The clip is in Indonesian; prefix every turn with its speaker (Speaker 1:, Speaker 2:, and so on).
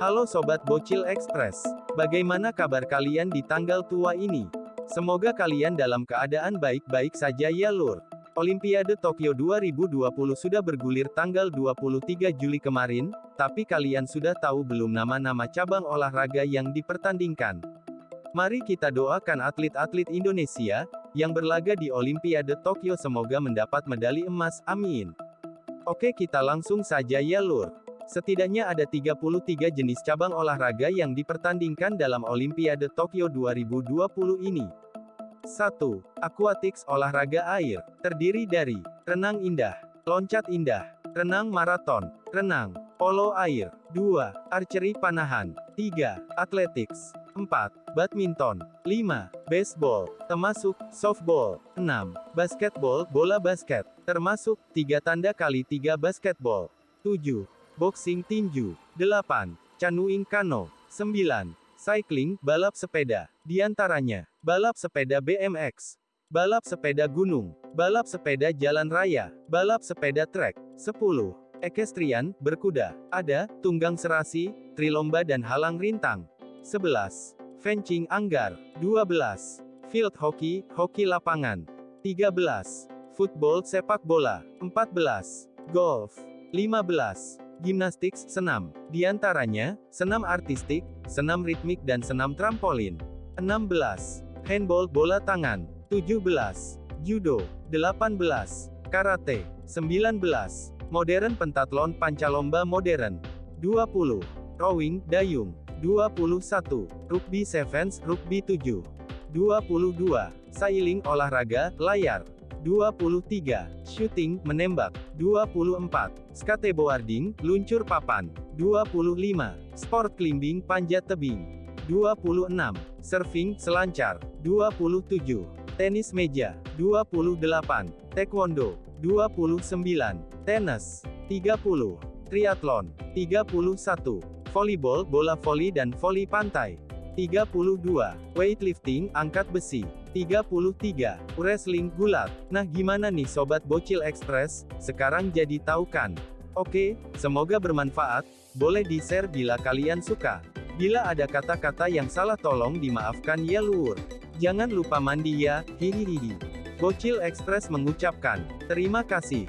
Speaker 1: Halo Sobat Bocil Express. Bagaimana kabar kalian di tanggal tua ini? Semoga kalian dalam keadaan baik-baik saja ya lur. Olimpiade Tokyo 2020 sudah bergulir tanggal 23 Juli kemarin, tapi kalian sudah tahu belum nama-nama cabang olahraga yang dipertandingkan? Mari kita doakan atlet-atlet Indonesia, yang berlaga di Olimpiade Tokyo semoga mendapat medali emas, amin. Oke kita langsung saja ya lur. Setidaknya ada 33 jenis cabang olahraga yang dipertandingkan dalam Olimpiade Tokyo 2020 ini. 1. Aquatics olahraga air, terdiri dari renang indah, loncat indah, renang maraton, renang, polo air, 2. Archery panahan, 3. Athletics, 4. Badminton, 5. Baseball, termasuk softball, 6. Basketball, bola basket, termasuk 3 tanda kali 3 basketball, 7. Boxing tinju. 8. Canoeing kano. 9. Cycling, balap sepeda. Di antaranya, balap sepeda BMX, balap sepeda gunung, balap sepeda jalan raya, balap sepeda trek. 10. Ekestrian, berkuda. Ada, tunggang serasi, trilomba dan halang rintang. 11. Fencing anggar. 12. Field hockey, hoki lapangan. 13. Football sepak bola. 14. Golf. 15 gimnastik, senam. Di antaranya, senam artistik, senam ritmik dan senam trampolin. 16. Handball bola tangan. 17. Judo. 18. Karate. 19. Modern pentathlon pancalomba modern. 20. Rowing, dayung. 21. Rugby sevens, rugby 7. 22. Sailing olahraga, layar. 23. Shooting, menembak. 24. Skateboarding, luncur papan. 25. Sport climbing, panjat tebing. 26. Surfing, selancar. 27. Tenis meja. 28. Taekwondo. 29. Tenis. 30. Triathlon. 31. Volleyball, bola voli dan voli pantai. 32. Weightlifting, angkat besi. 33. Wrestling gulat. Nah gimana nih Sobat Bocil Express, sekarang jadi tahu kan? Oke, semoga bermanfaat, boleh di-share bila kalian suka. Bila ada kata-kata yang salah tolong dimaafkan ya lur. Jangan lupa mandi ya, hihihi. Bocil Express mengucapkan, terima kasih.